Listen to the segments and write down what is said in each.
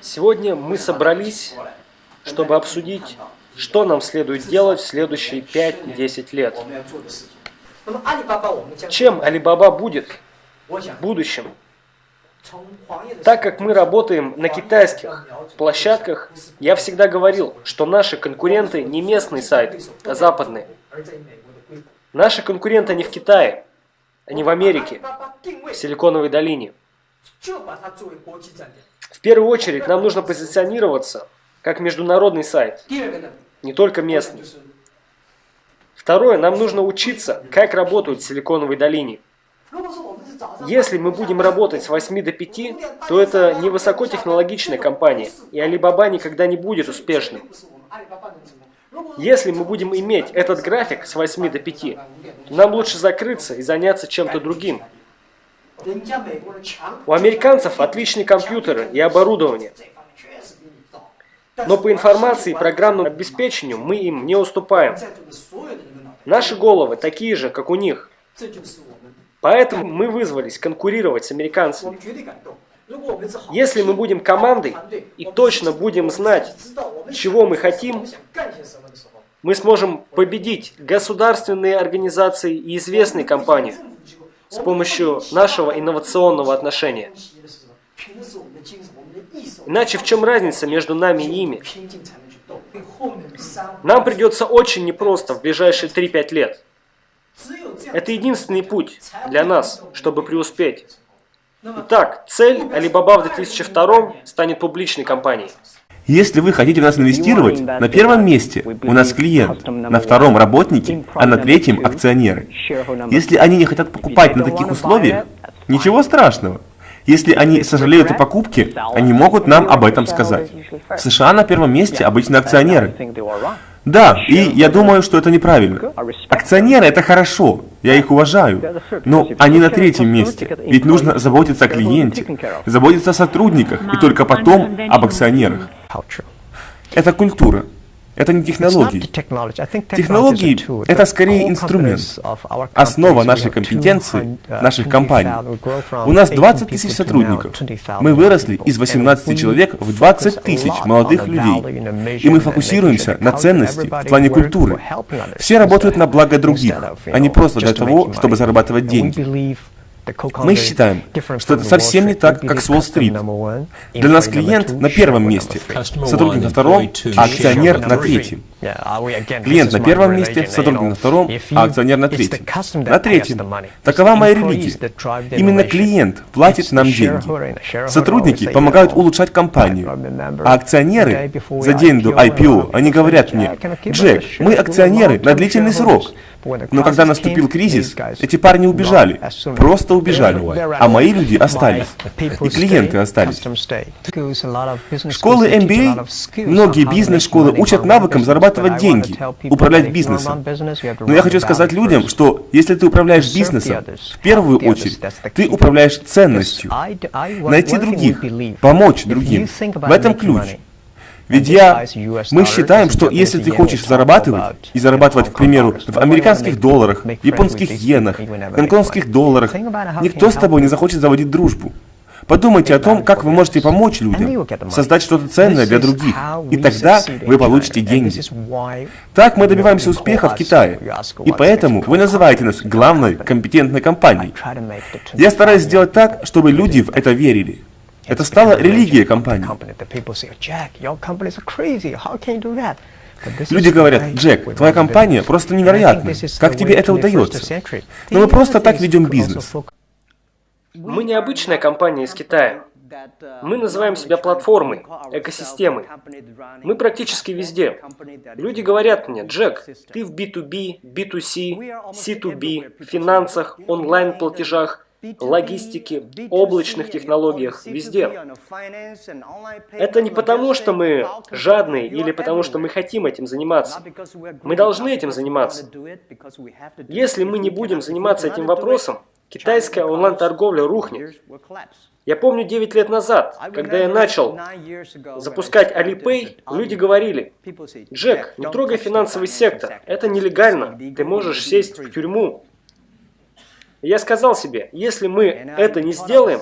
Сегодня мы собрались, чтобы обсудить, что нам следует делать в следующие 5-10 лет. Чем Alibaba будет в будущем? Так как мы работаем на китайских площадках, я всегда говорил, что наши конкуренты не местный сайт, а западные. Наши конкуренты не в Китае, они в Америке, в Силиконовой долине. В первую очередь нам нужно позиционироваться как международный сайт, не только местный. Второе, нам нужно учиться, как работают в Силиконовой долине. Если мы будем работать с 8 до 5, то это не высокотехнологичная компания, и Alibaba никогда не будет успешным. Если мы будем иметь этот график с 8 до 5, то нам лучше закрыться и заняться чем-то другим. У американцев отличные компьютеры и оборудование. Но по информации и программному обеспечению мы им не уступаем. Наши головы такие же, как у них. Поэтому мы вызвались конкурировать с американцами. Если мы будем командой и точно будем знать, чего мы хотим, мы сможем победить государственные организации и известные компании с помощью нашего инновационного отношения. Иначе в чем разница между нами и ими? Нам придется очень непросто в ближайшие 3-5 лет. Это единственный путь для нас, чтобы преуспеть. Итак, цель Alibaba в 2002 станет публичной компанией. Если вы хотите в нас инвестировать, на первом месте у нас клиент, на втором работники, а на третьем акционеры. Если они не хотят покупать на таких условиях, ничего страшного. Если они сожалеют о покупке, они могут нам об этом сказать. В США на первом месте обычно акционеры. Да, и я думаю, что это неправильно. Акционеры – это хорошо, я их уважаю, но они на третьем месте, ведь нужно заботиться о клиенте, заботиться о сотрудниках и только потом об акционерах. Это культура. Это не технологии. Технологии – это скорее инструмент, основа нашей компетенции, uh, наших компаний. У нас 20 тысяч сотрудников. Мы выросли из 18 человек в 20 тысяч молодых людей. И мы фокусируемся на ценности в плане культуры. Все работают на благо других, а не просто для того, чтобы зарабатывать деньги. Мы считаем, что это совсем не так, как с Уолл-стрит. Для нас клиент на первом месте, сотрудник на втором, а акционер на третьем. Клиент на первом месте, сотрудник на втором, а акционер на третьем. На третьем. Такова моя религия. Именно клиент платит нам деньги. Сотрудники помогают улучшать компанию. А акционеры за день до IPO, они говорят мне, Джек, мы акционеры на длительный срок. Но когда наступил кризис, эти парни убежали, просто убежали, а мои люди остались, и клиенты остались. Школы MBA, многие бизнес-школы учат навыкам зарабатывать деньги, управлять бизнесом. Но я хочу сказать людям, что если ты управляешь бизнесом, в первую очередь, ты управляешь ценностью. Найти других, помочь другим. В этом ключ. Ведь я, мы считаем, что если ты хочешь зарабатывать, и зарабатывать, к примеру, в американских долларах, японских иенах, гонконгских долларах, никто с тобой не захочет заводить дружбу. Подумайте о том, как вы можете помочь людям, создать что-то ценное для других, и тогда вы получите деньги. Так мы добиваемся успеха в Китае, и поэтому вы называете нас главной компетентной компанией. Я стараюсь сделать так, чтобы люди в это верили. Это стало религией компании. Люди говорят, Джек, твоя компания просто невероятная. Как тебе это удается? Но мы просто так ведем бизнес. Мы не обычная компания из Китая. Мы называем себя платформой, экосистемой. Мы практически везде. Люди говорят мне, Джек, ты в B2B, B2C, C2B, финансах, онлайн-платежах, логистике, облачных технологиях, везде. Это не потому, что мы жадные или потому, что мы хотим этим заниматься. Мы должны этим заниматься. Если мы не будем заниматься этим вопросом, китайская онлайн-торговля рухнет. Я помню 9 лет назад, когда я начал запускать Alipay, люди говорили, «Джек, не трогай финансовый сектор, это нелегально, ты можешь сесть в тюрьму». Я сказал себе, если мы это не сделаем,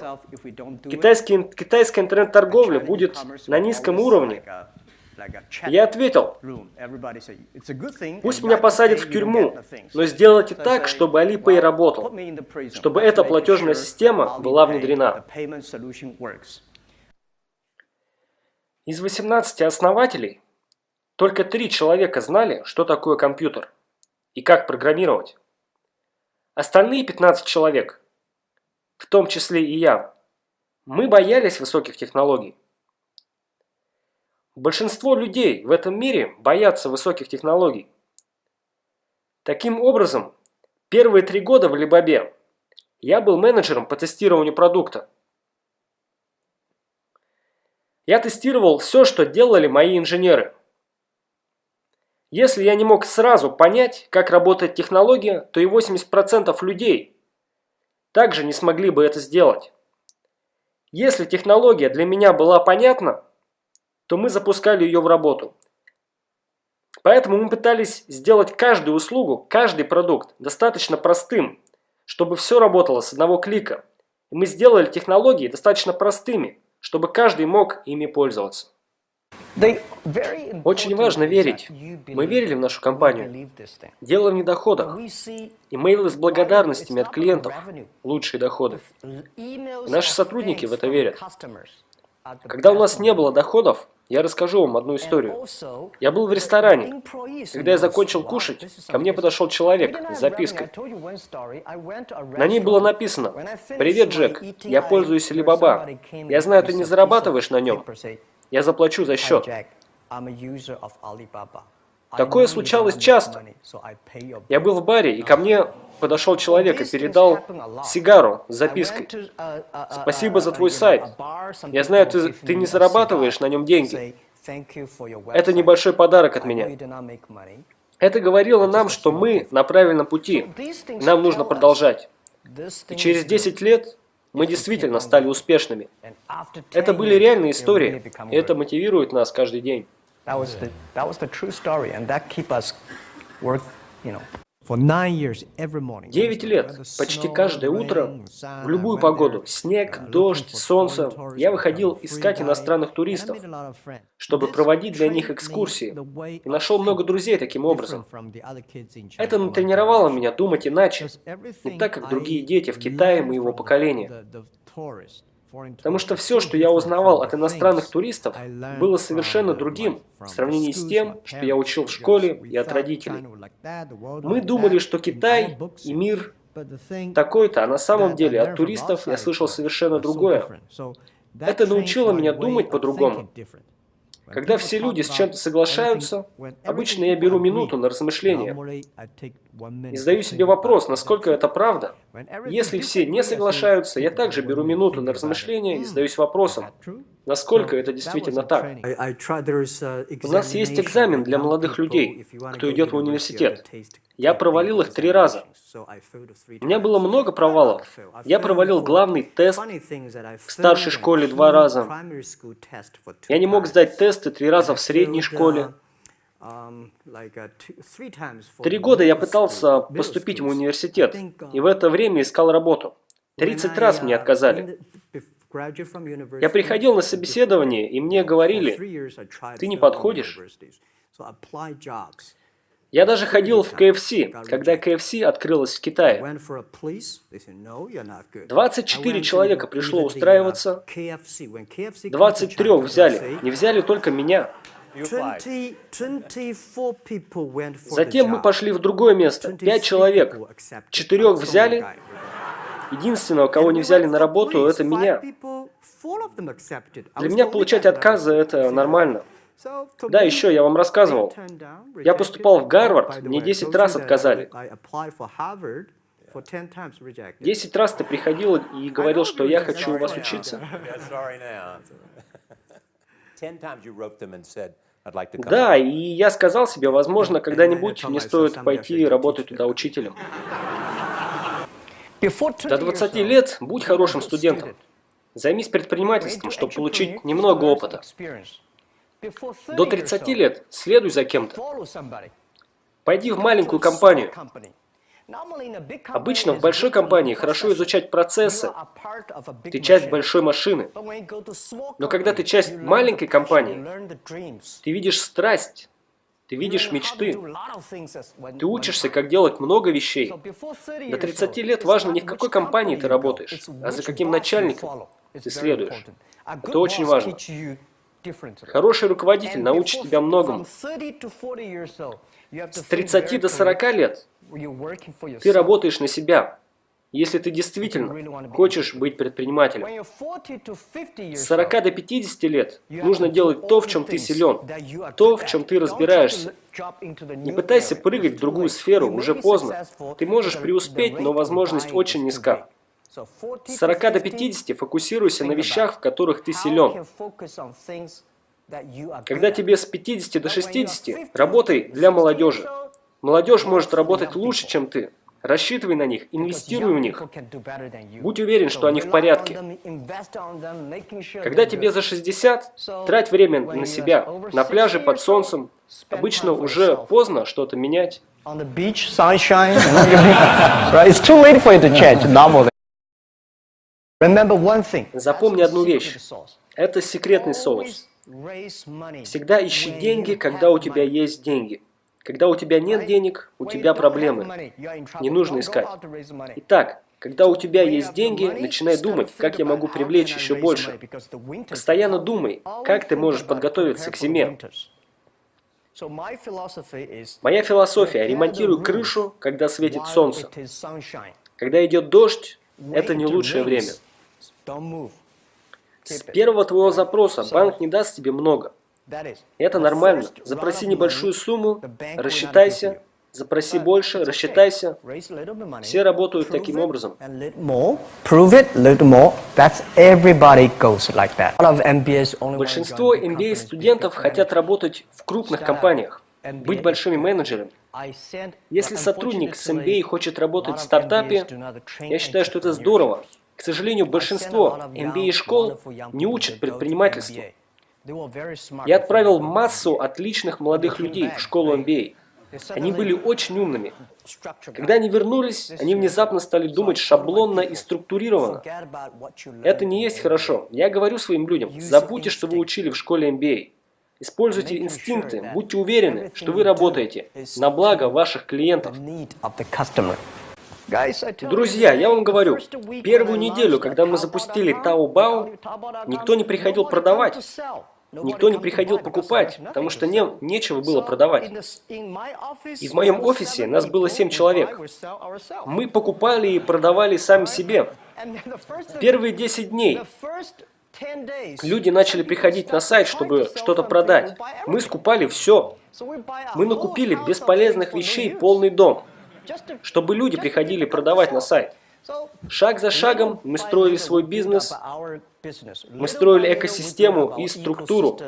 китайский, китайская интернет-торговля будет на низком уровне. Я ответил, пусть меня посадят в тюрьму, но сделайте так, чтобы Alipay работал, чтобы эта платежная система была внедрена. Из 18 основателей только три человека знали, что такое компьютер и как программировать. Остальные 15 человек, в том числе и я, мы боялись высоких технологий. Большинство людей в этом мире боятся высоких технологий. Таким образом, первые три года в Alibaba я был менеджером по тестированию продукта. Я тестировал все, что делали мои инженеры. Если я не мог сразу понять, как работает технология, то и 80% людей также не смогли бы это сделать. Если технология для меня была понятна, то мы запускали ее в работу. Поэтому мы пытались сделать каждую услугу, каждый продукт достаточно простым, чтобы все работало с одного клика. И мы сделали технологии достаточно простыми, чтобы каждый мог ими пользоваться. Очень важно верить. Мы верили в нашу компанию. Дело в недоходах. Имейлы с благодарностями от клиентов – лучшие доходы. И наши сотрудники в это верят. Когда у нас не было доходов, я расскажу вам одну историю. Я был в ресторане. Когда я закончил кушать, ко мне подошел человек с запиской. На ней было написано «Привет, Джек, я пользуюсь Alibaba. Я знаю, ты не зарабатываешь на нем. Я заплачу за счет». Такое случалось часто. Я был в баре, и ко мне подошел человек и передал сигару с запиской. «Спасибо за твой сайт. Я знаю, ты, ты не зарабатываешь на нем деньги. Это небольшой подарок от меня». Это говорило нам, что мы на правильном пути. Нам нужно продолжать. И через 10 лет мы действительно стали успешными. Это были реальные истории, и это мотивирует нас каждый день. Девять лет, почти каждое утро, в любую погоду, снег, дождь, солнце, я выходил искать иностранных туристов, чтобы проводить для них экскурсии, и нашел много друзей таким образом. Это натренировало меня думать иначе, не так, как другие дети в Китае моего поколения. Потому что все, что я узнавал от иностранных туристов, было совершенно другим в сравнении с тем, что я учил в школе и от родителей. Мы думали, что Китай и мир такой-то, а на самом деле от туристов я слышал совершенно другое. Это научило меня думать по-другому. Когда все люди с чем-то соглашаются, обычно я беру минуту на размышление. и задаю себе вопрос, насколько это правда. Если все не соглашаются, я также беру минуту на размышление и задаюсь вопросом, насколько это действительно так. У нас есть экзамен для молодых людей, кто идет в университет. Я провалил их три раза. У меня было много провалов. Я провалил главный тест в старшей школе два раза. Я не мог сдать тесты три раза в средней школе. Три года я пытался поступить в университет, и в это время искал работу. 30 раз мне отказали. Я приходил на собеседование, и мне говорили, ты не подходишь. Я даже ходил в KFC, когда KFC открылась в Китае. 24 человека пришло устраиваться, 23 взяли, не взяли только меня. Затем мы пошли в другое место, 5 человек, четырех взяли, единственного, кого не взяли на работу, это меня. Для меня получать отказы – это нормально. Да, еще я вам рассказывал. Я поступал в Гарвард, мне 10 раз отказали. 10 раз ты приходил и говорил, что я хочу у вас учиться. Да, и я сказал себе, возможно, когда-нибудь мне стоит пойти работать туда учителем. До 20 лет будь хорошим студентом. Займись предпринимательством, чтобы получить немного опыта. До 30 лет следуй за кем-то. Пойди в маленькую компанию. Обычно в большой компании хорошо изучать процессы. Ты часть большой машины. Но когда ты часть маленькой компании, ты видишь страсть, ты видишь мечты. Ты учишься, как делать много вещей. До 30 лет важно не в какой компании ты работаешь, а за каким начальником ты следуешь. Это очень важно. Хороший руководитель научит тебя многому. С 30 до 40 лет ты работаешь на себя, если ты действительно хочешь быть предпринимателем. С 40 до 50 лет нужно делать то, в чем ты силен, то, в чем ты разбираешься. Не пытайся прыгать в другую сферу, уже поздно. Ты можешь преуспеть, но возможность очень низка. С 40 до 50 фокусируйся на вещах, в которых ты силен. Когда тебе с 50 до 60, работай для молодежи. Молодежь может работать лучше, чем ты. Рассчитывай на них, инвестируй в них. Будь уверен, что они в порядке. Когда тебе за 60, трать время на себя, на пляже под солнцем. Обычно уже поздно что-то менять. Запомни одну вещь. Это секретный соус. Всегда ищи деньги, когда у тебя есть деньги. Когда у тебя нет денег, у тебя проблемы. Не нужно искать. Итак, когда у тебя есть деньги, начинай думать, как я могу привлечь еще больше. Постоянно думай, как ты можешь подготовиться к зиме. Моя философия – ремонтируй крышу, когда светит солнце. Когда идет дождь, это не лучшее время. С первого твоего запроса банк не даст тебе много. Это нормально. Запроси небольшую сумму, рассчитайся, запроси больше, рассчитайся. Все работают таким образом. Большинство MBA-студентов хотят работать в крупных компаниях, быть большими менеджерами. Если сотрудник с MBA хочет работать в стартапе, я считаю, что это здорово. К сожалению, большинство MBA-школ не учат предпринимательству. Я отправил массу отличных молодых людей в школу MBA. Они были очень умными. Когда они вернулись, они внезапно стали думать шаблонно и структурированно. Это не есть хорошо. Я говорю своим людям, забудьте, что вы учили в школе MBA. Используйте инстинкты, будьте уверены, что вы работаете на благо ваших клиентов. Друзья, я вам говорю, первую неделю, когда мы запустили Taobao, никто не приходил продавать. Никто не приходил покупать, потому что не, нечего было продавать. И в моем офисе нас было 7 человек. Мы покупали и продавали сами себе. Первые 10 дней люди начали приходить на сайт, чтобы что-то продать. Мы скупали все. Мы накупили бесполезных вещей полный дом, чтобы люди приходили продавать на сайт. Шаг за шагом мы строили свой бизнес, мы строили экосистему и структуру.